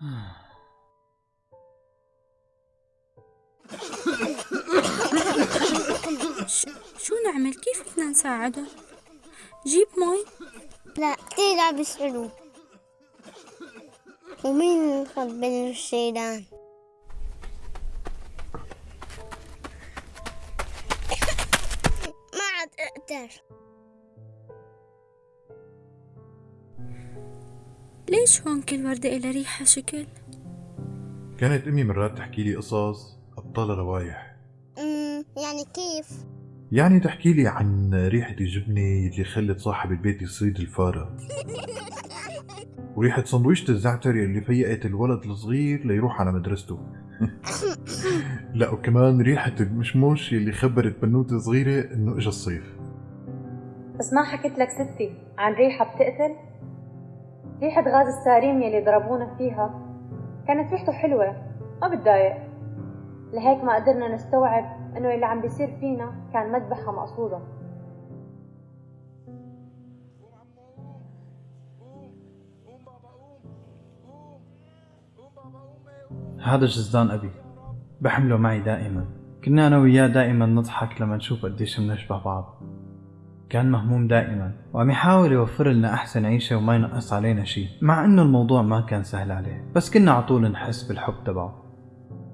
شو نعمل؟ كيف بدنا نساعده؟ جيب مي لا لابس حلو ومين خبل الشيلان ما عاد أقدر. ليش هون كل وردة إلها ريحة شكل؟ كانت أمي مرات تحكي لي قصص أبطال روايح. أمم، يعني كيف؟ يعني تحكي لي عن ريحة الجبنة اللي خلت صاحب البيت يصيد الفارة. وريحة سندويشة الزعتر اللي فيقت الولد الصغير ليروح على مدرسته. لا وكمان ريحة المشموش اللي خبرت بنوتة صغيرة إنه إجا الصيف. بس ما حكيت لك ستي عن ريحة بتقتل؟ ريحة غاز السارين يلي ضربونا فيها كانت ريحته حلوة ما بتضايق. لهيك ما قدرنا نستوعب إنه اللي عم بيصير فينا كان مذبحة مقصودة. هذا جزدان أبي بحمله معي دائما. كنا أنا وياه دائما نضحك لما نشوف قديش بنشبه بعض. كان مهموم دائما وعم يحاول يوفر لنا أحسن عيشة وما ينقص علينا شيء مع إنه الموضوع ما كان سهل عليه بس كنا على طول نحس بالحب تبعه.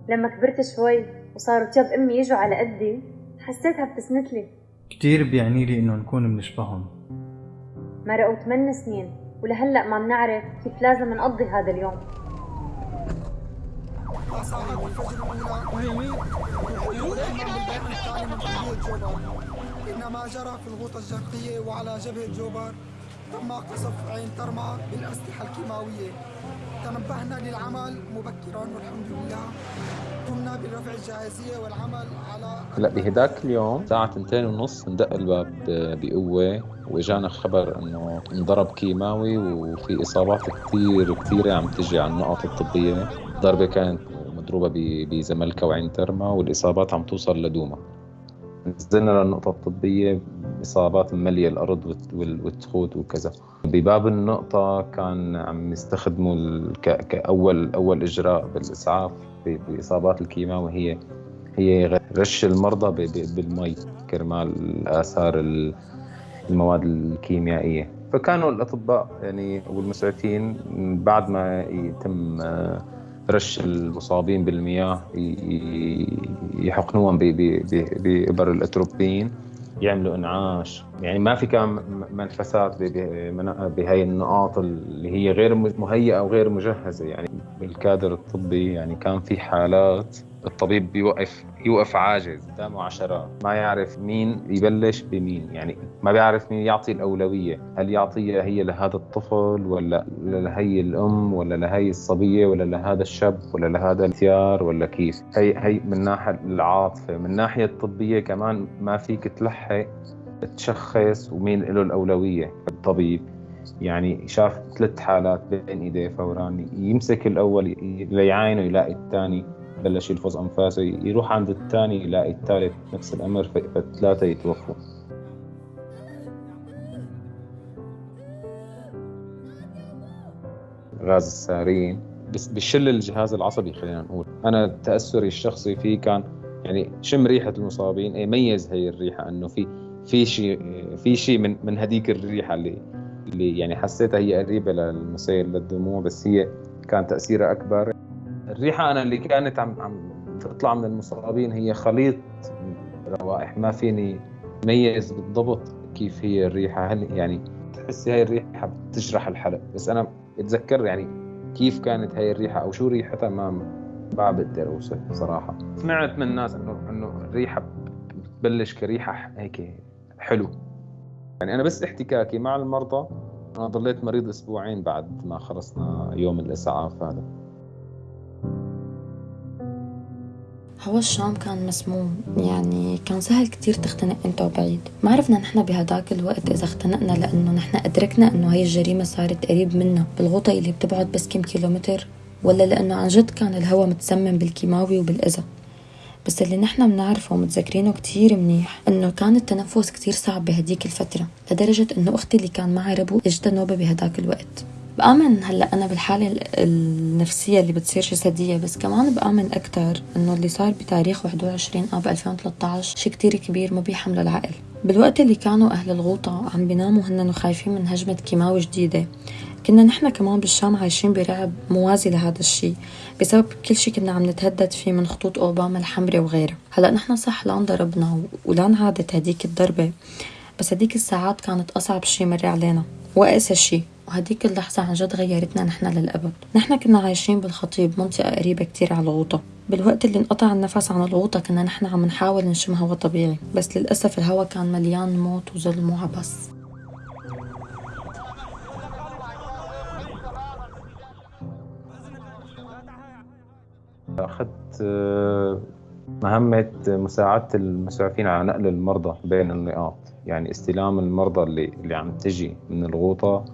لما كبرت شوي وصاروا تياب أمي يجوا على قدي حسيتها بتسند لي. كتير بيعني لي إنه نكون بنشبههم. مرقوا 8 سنين ولهلأ ما بنعرف كيف لازم نقضي هذا اليوم. الفجر جوبر إنما جرى في الغوطة الشرقية وعلى جبهة جوبر تم قصف عين ترمى بالأسلحة الكيماوية. تنبهنا للعمل مبكرا والحمد لله. قمنا برفع الجاهزية والعمل على هلأ بهداك اليوم الساعة تنتين ونص اندق الباب بقوة وإجانا خبر إنه انضرب كيماوي وفي إصابات كثير كثيرة عم تجي على النقط الطبية. ضربة كانت مضروبة ب- بزملكا وعين ترمى والإصابات عم توصل لدوما. نزلنا للنقطة الطبية إصابات مملية الأرض والت- وال- والتخوت وكذا. بباب النقطة كان عم يستخدموا كأول أول إجراء بالإسعاف بإصابات الكيماوي هي هي رش المرضى بالمي كرمال آثار ال- المواد الكيميائية. فكانوا الأطباء يعني والمسعفين بعد ما يتم آه، رش المصابين بالمياه يحقنوهم ب- ب- ب- بإبر الأتروبين يعملوا إنعاش. يعني ما في كان منفسات بهي النقاط اللي هي غير مهيئة وغير مجهزة. يعني بالكادر الطبي يعني كان في حالات الطبيب بيوقف يوقف عاجز قدامه عشرات ما يعرف مين يبلش بمين يعني ما بيعرف مين يعطي الأولوية. هل يعطيها هي لهذا الطفل ولا لهي الأم ولا لهي الصبية ولا لهذا الشاب ولا لهذا الثيار ولا كيف؟ هي هي من ناحية العاطفة. من ناحية الطبية كمان ما فيك تلحق تشخص ومين له الأولوية. الطبيب يعني شاف ثلاث حالات بين إيديه فورا يمسك الأول ليعاينه يلاقي الثاني بلش يلفظ أنفاسه يروح عند الثاني يلاقي الثالث نفس الأمر فالثلاثه يتوفوا. غاز السارين. بس بشل الجهاز العصبي خلينا نقول. أنا تأثري الشخصي فيه كان يعني شم ريحة المصابين إيه ميز هي الريحة إنه في في شيء في شيء من من هذيك الريحة اللي اللي يعني حسيتها هي قريبة للمسيل للدموع بس هي كان تأثيرها أكبر. الريحة أنا اللي كانت عم عم تطلع من المصابين هي خليط روائح. ما فيني ميز بالضبط كيف هي الريحة. هل يعني تحسي هاي الريحة بتجرح الحلق؟ بس أنا أتذكر يعني كيف كانت هاي الريحة أو شو ريحتها ما ما بقدر أوصف صراحة سمعت من ناس انه إنه الريحة بتبلش كريحة هيك حلو. يعني أنا بس احتكاكي مع المرضى أنا ضليت مريض أسبوعين بعد ما خلصنا يوم الإسعاف هذا. هوا الشام كان مسموم يعني كان سهل كتير تختنق أنت وبعيد. ما عرفنا نحن بهداك الوقت إذا اختنقنا لأنه نحن أدركنا إنه هاي الجريمة صارت قريب منا. بالغوطة اللي بتبعد بس كم كيلومتر ولا لأنه عن جد كان الهوا متسمم بالكيماوي وبالأذى. بس اللي نحن بنعرفه ومتذكرينه كتير منيح إنه كان التنفس كتير صعب بهديك الفترة لدرجة إنه أختي اللي كان معها ربو اجتها نوبة بهداك الوقت. بآمن هلأ أنا بالحالة ال- النفسية اللي بتصير جسدية بس كمان بآمن أكتر إنه اللي صار بتاريخ 21 آب 2013 شي كتير كبير ما بيحمله العقل. بالوقت اللي كانوا أهل الغوطة عم بيناموا هن وخايفين من هجمة كيماوي جديدة. كنا نحن كمان بالشام عايشين برعب موازي لهذا الشي بسبب كل شي كنا عم نتهدد فيه من خطوط أوباما الحمراء وغيرها هلأ نحن صح لا انضربنا ولا انعادت هديك الضربة بس هديك الساعات كانت أصعب شي مر علينا. وأقسى شي وهديك اللحظة عن جد غيرتنا نحن للأبد. نحن كنا عايشين بالخطيب منطقة قريبة كتير على الغوطة. بالوقت اللي انقطع النفس عن الغوطة كنا نحن عم نحاول نشم هوا طبيعي بس للأسف الهوا كان مليان موت وظلم وعبس أخذت آه، مهمة مساعدة المسعفين على نقل المرضى بين النقاط. يعني استلام المرضى اللي اللي عم تجي من الغوطة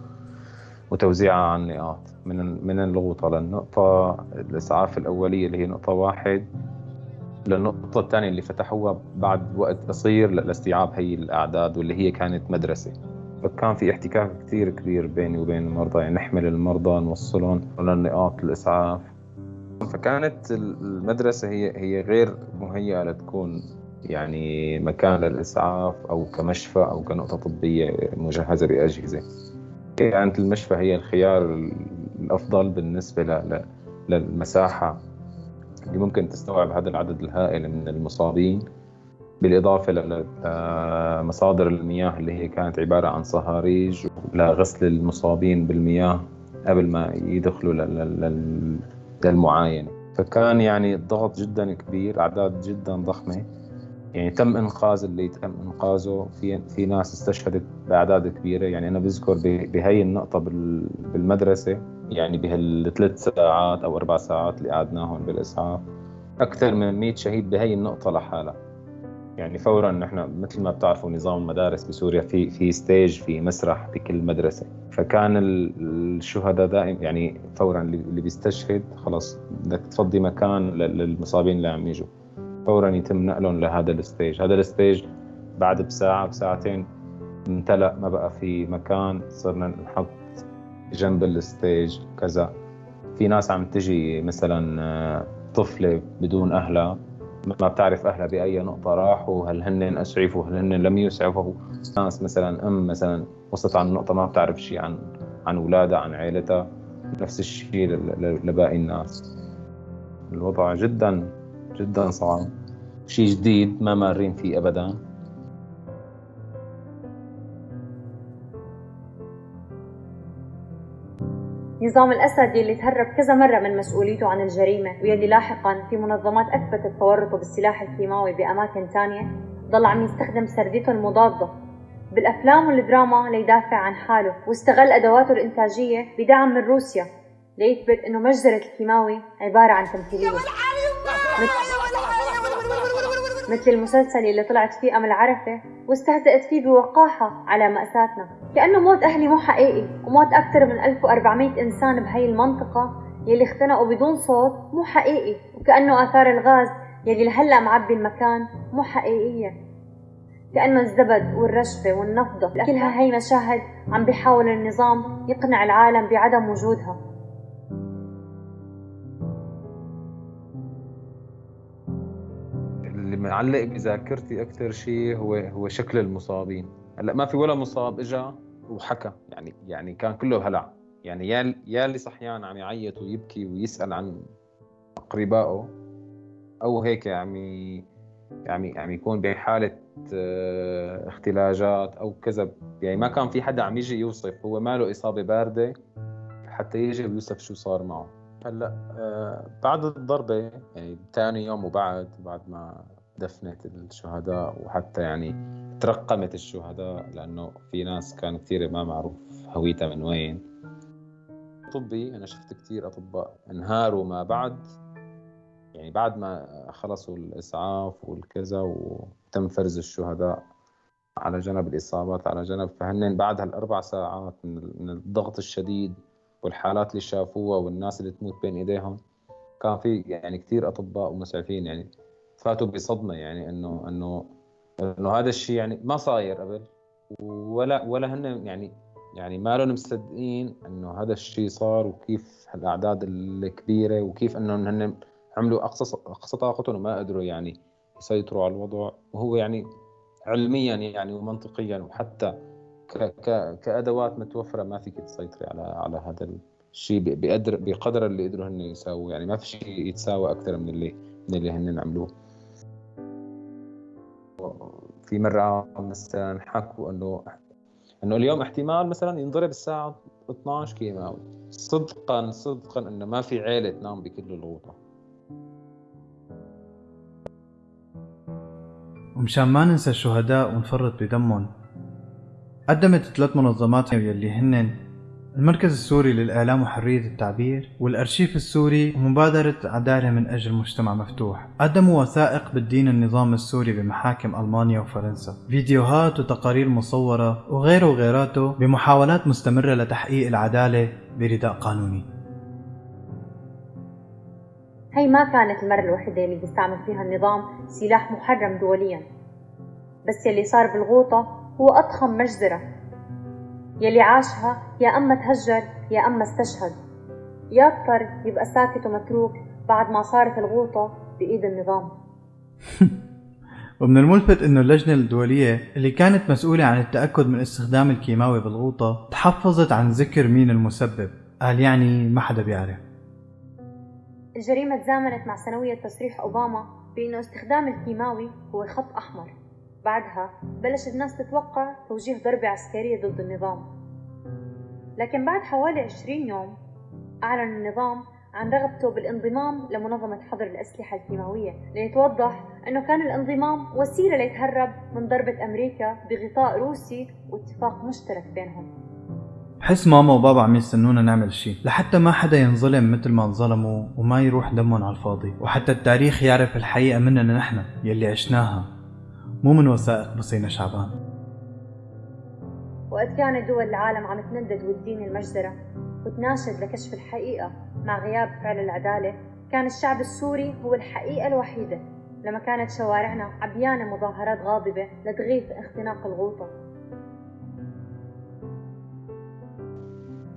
وتوزيعها على النقاط. من من الغوطة للنقطة الإسعاف الأولية اللي هي نقطة واحد للنقطة الثانية اللي فتحوها بعد وقت قصير لاستيعاب هي الأعداد واللي هي كانت مدرسة. فكان في احتكاك كثير كبير بيني وبين المرضى. يعني نحمل المرضى نوصلهم للنقاط الإسعاف فكانت المدرسة هي هي غير مهيئة لتكون يعني مكان للإسعاف أو كمشفى أو كنقطة طبية مجهزة بأجهزة. كانت المشفى هي الخيار الأفضل بالنسبة للمساحة اللي ممكن تستوعب هذا العدد الهائل من المصابين. بالإضافة لمصادر المياه اللي هي كانت عبارة عن صهاريج لغسل المصابين بالمياه قبل ما يدخلوا لل- لل- لل- للمعاينة فكان يعني الضغط جدا كبير أعداد جدا ضخمة. يعني تم إنقاذ اللي تم إنقاذه. في في ناس استشهدت بأعداد كبيرة. يعني أنا بذكر بهي النقطة بال- بالمدرسة. يعني بهالثلاث ساعات أو أربع ساعات اللي قعدناهم بالإسعاف أكثر من 100 شهيد بهي النقطة لحالها. يعني فورا نحن مثل ما بتعرفوا نظام المدارس بسوريا في في ستيج في مسرح بكل مدرسة. فكان ال- الشهداء دائما يعني فورا اللي بيستشهد خلص بدك تفضي مكان لل- للمصابين اللي عم يجوا. فورا يتم نقلهم لهذا ال stage هذا ال stage بعد بساعة بساعتين امتلأ ما بقى في مكان صرنا نحط جنب ال stage كذا. في ناس عم تجي مثلا آه، طفلة بدون أهلها ما بتعرف أهلها بأي نقطة راحوا هل هن أسعفوا هل هن لم يسعفوا؟ ناس مثلا أم مثلا وصلت عن نقطة ما بتعرف شيء عن عن اولادها عن عائلتها نفس الشيء لباقي الناس. الوضع جدا جدا صعب. شيء جديد ما مارين فيه ابدا. نظام الأسد يلي تهرب كذا مرة من مسؤوليته عن الجريمة ويلي لاحقا في منظمات أثبتت تورطه بالسلاح الكيماوي بأماكن تانية ضل عم يستخدم سرديته المضادة. بالأفلام والدراما ليدافع عن حاله واستغل أدواته الإنتاجية بدعم من روسيا ليثبت إنه مجزرة الكيماوي عبارة عن تمثيلية. مثل المسلسل اللي طلعت فيه أمل عرفة واستهزأت فيه بوقاحة على مأساتنا. كأنه موت أهلي مو حقيقي وموت أكثر من 1400 إنسان بهي المنطقة يلي اختنقوا بدون صوت مو حقيقي وكأنه آثار الغاز يلي لهلأ معبي المكان مو حقيقية. كأنه الزبد والرشفة والنفضة. كلها هي مشاهد عم بيحاول النظام يقنع العالم بعدم وجودها. اللي معلق بذاكرتي أكثر شيء هو هو شكل المصابين. هلا ما في ولا مصاب اجى وحكى يعني يعني كان كله هلع. يعني يا اللي صحيان عم يعيط ويبكي ويسأل عن اقربائه أو هيك عم ي- عم يكون بحاله آه، اختلاجات أو كذا. يعني ما كان في حدا عم يجي يوصف هو ماله إصابة باردة حتى يجي ويوصف شو صار معه. هلا آه، بعد الضربة يعني ثاني يوم وبعد بعد ما دفنت الشهداء وحتى يعني ترقمت الشهداء لأنه في ناس كان كثير ما معروف هويتها من وين. طبي أنا شفت كثير أطباء انهاروا ما بعد. يعني بعد ما خلصوا الإسعاف والكذا وتم فرز الشهداء على جنب الإصابات على جنب. فهن بعد هالأربع ساعات من الضغط الشديد والحالات اللي شافوها والناس اللي تموت بين إيديهم كان في يعني كثير أطباء ومسعفين يعني فاتوا بصدمة يعني إنه إنه انه هذا الشيء يعني ما صاير قبل ولا ولا هن يعني يعني ما لهم مصدقين إنه هذا الشيء صار وكيف هالاعداد الكبيرة وكيف انه هن عملوا أقصى أقصى طاقتهم وما قدروا يعني يسيطروا على الوضع. وهو يعني علميا يعني ومنطقيا وحتى ك ك كأدوات متوفرة ما فيك تسيطري على على هذا الشيء بقدر بقدر اللي قدروا هن يساووا يعني ما في شيء يتساوى أكثر من اللي من اللي هن عملوه. في مرة مثلا حكوا إنه إنه اليوم احتمال مثلا ينضرب الساعة 12 كيماوي صدقا صدقا إنه ما في عيلة تنام بكل الغوطه ومشان ما ننسى الشهداء ونفرط بدمهم قدمت ثلاث منظمات يلي هن المركز السوري للإعلام وحرية التعبير والأرشيف السوري ومبادرة عدالة من أجل مجتمع مفتوح. قدموا وثائق بالدين النظام السوري بمحاكم ألمانيا وفرنسا. فيديوهات وتقارير مصورة وغيره وغيراته بمحاولات مستمرة لتحقيق العدالة برداء قانوني. هي ما كانت المرة الوحيدة اللي بيستعمل فيها النظام سلاح محرم دوليا. بس يلي صار بالغوطة هو أضخم مجزرة. يلي عاشها يا أما تهجر يا أما استشهد. يا اضطر يبقى ساكت ومتروك بعد ما صارت الغوطة بإيد النظام. ومن الملفت إنه اللجنة الدولية اللي كانت مسؤولة عن التأكد من استخدام الكيماوي بالغوطة تحفظت عن ذكر مين المسبب. قال يعني ما حدا بيعرف. الجريمة تزامنت مع سنوية تصريح أوباما بأنه استخدام الكيماوي هو خط أحمر. بعدها بلش الناس تتوقع توجيه ضربة عسكرية ضد النظام. لكن بعد حوالي 20 يوم أعلن النظام عن رغبته بالانضمام لمنظمة حظر الأسلحة الكيماوية ليتوضح أنه كان الانضمام وسيلة ليتهرب من ضربة أمريكا بغطاء روسي واتفاق مشترك بينهم. بحس ماما وبابا عم يستنونا نعمل شيء لحتى ما حدا ينظلم مثل ما انظلموا وما يروح دمهم على الفاضي. وحتى التاريخ يعرف الحقيقة مننا نحن يلي عشناها. مو من وثائق بصينا شعبان. وقت كانت دول العالم عم تندد والدين المجزرة. وتناشد لكشف الحقيقة مع غياب فعل العدالة. كان الشعب السوري هو الحقيقة الوحيدة. لما كانت شوارعنا عبيانة مظاهرات غاضبة لتغيث اختناق الغوطة.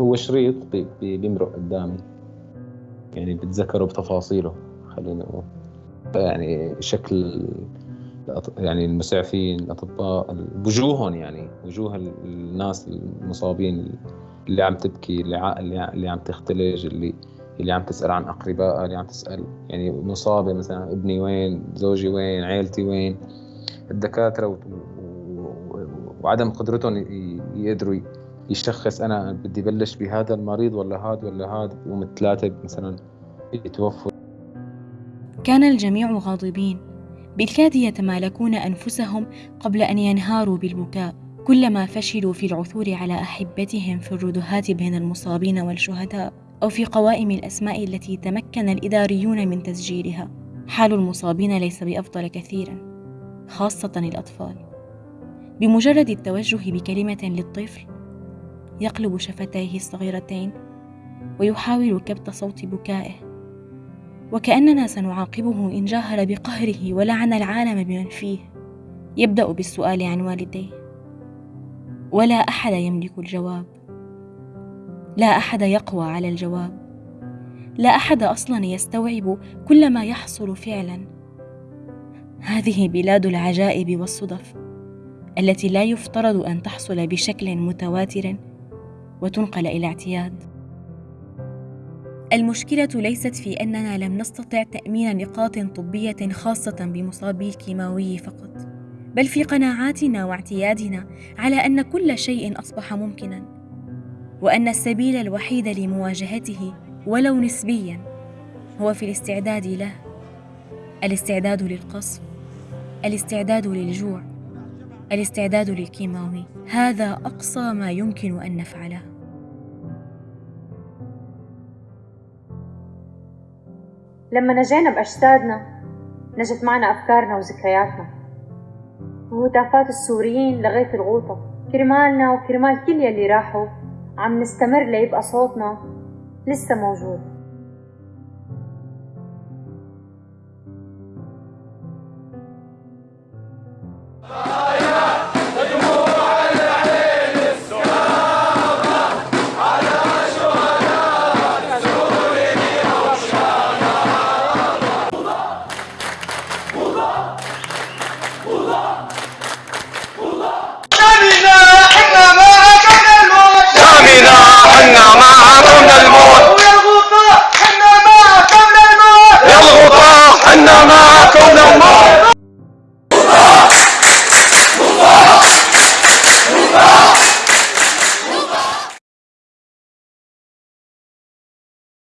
هو شريط بيمرق قدامي. يعني بتذكره بتفاصيله خلينا نقول. يعني شكل يعني المسعفين الأطباء وجوههم يعني وجوه الناس المصابين اللي عم تبكي اللي اللي عم تختلج اللي اللي عم تسأل عن اقربائها اللي عم تسأل يعني مصابة مثلا ابني وين زوجي وين عيلتي وين. الدكاترة و... و... وعدم قدرتهم يقدروا يشخص أنا بدي بلش بهذا المريض ولا هذا ولا هذا ومثلاثه مثلا يتوفوا. كان الجميع غاضبين. بالكاد يتمالكون أنفسهم قبل أن ينهاروا بالبكاء. كلما فشلوا في العثور على أحبتهم في الردهات بين المصابين والشهداء أو في قوائم الأسماء التي تمكن الإداريون من تسجيلها حال المصابين ليس بأفضل كثيرا خاصة الأطفال. بمجرد التوجه بكلمة للطفل يقلب شفتيه الصغيرتين ويحاول كبت صوت بكائه. وكأننا سنعاقبه إن جاهر بقهره ولعن العالم بمن فيه. يبدأ بالسؤال عن والديه. ولا أحد يملك الجواب. لا أحد يقوى على الجواب. لا أحد أصلا يستوعب كل ما يحصل فعلا. هذه بلاد العجائب والصدف التي لا يفترض أن تحصل بشكل متواتر وتنقل إلى اعتياد. المشكلة ليست في أننا لم نستطع تأمين نقاط طبية خاصة بمصابي الكيماوي فقط بل في قناعاتنا واعتيادنا على أن كل شيء أصبح ممكنا وأن السبيل الوحيد لمواجهته ولو نسبيا هو في الاستعداد له الاستعداد للقصف الاستعداد للجوع الاستعداد للكيماوي. هذا أقصى ما يمكن أن نفعله. لما نجينا بأجسادنا نجت معنا أفكارنا وذكرياتنا. وهتافات السوريين لغايه الغوطة كرمالنا وكرمال كل يلي راحوا عم نستمر ليبقى صوتنا لسه موجود.